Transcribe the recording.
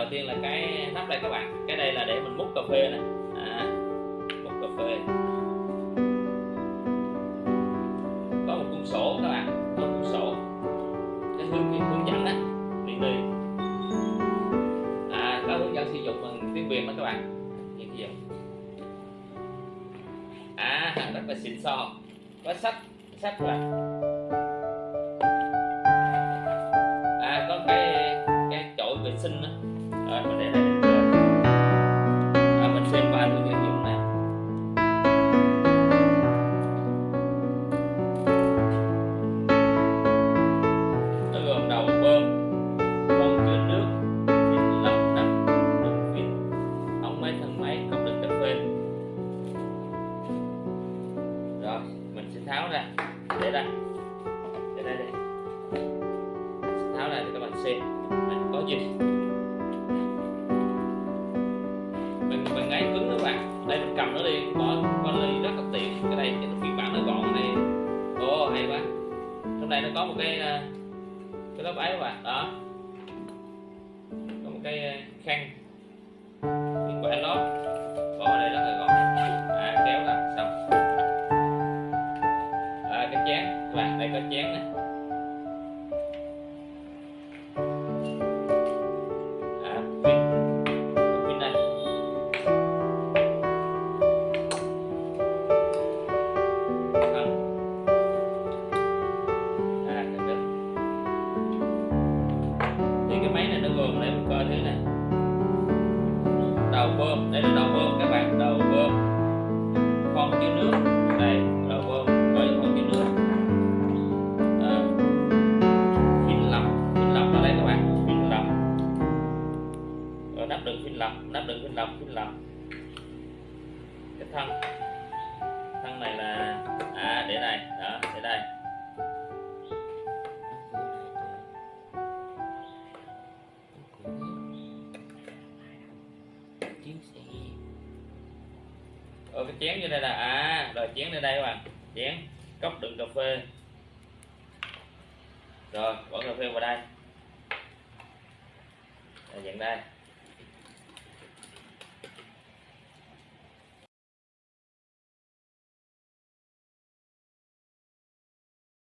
đầu tiên là cái nắp đây các bạn. Cái đây là để mình múc cà phê nè. À, múc cà phê. Có một cuốn sổ các bạn. Có một cuốn sổ. Cái hướng cái hướng dẫn đó, điện đi. À có hướng dẫn sử dụng bằng tiếng việt đó các bạn. Như vậy à rất là xịn sò có sách sách các bạn. À có cái cái chổi vệ sinh đó rồi mình để lại rồi à, mình xem qua hướng cái dùng này nó gồm đầu bơm con chứa nước pin lọc nắp đường pin ống máy thân máy công đựng cấp bên rồi mình sẽ tháo ra. Để đây. Để đây đây. Tháo ra để các bạn xem. Mình có gì? Đây, mình cầm nó đi. Bỏ qua ly rất là tiện. Cái này cái phiên bản nó gọn này. Ồ, hay quá. Trong đây nó có một cái ờ, cái lớp ấy các bạn. Đó. Coi thế này đầu bơm đây là đầu bơm các bạn đầu bơm. Con chứa nước đây đầu bơm với con chứa nước. Ờ, à, pin lọc phin lọc ở đây các bạn phin lọc. Rồi nắp đựng phin lọc nắp đựng phin lọc phin lọc. Cái thân thân này là Ờ, cái chén như đây là à rồi chén lên đây các bạn. Chén cốc đựng cà phê. Rồi bỏ cà phê vào đây. Đây, nhận đây.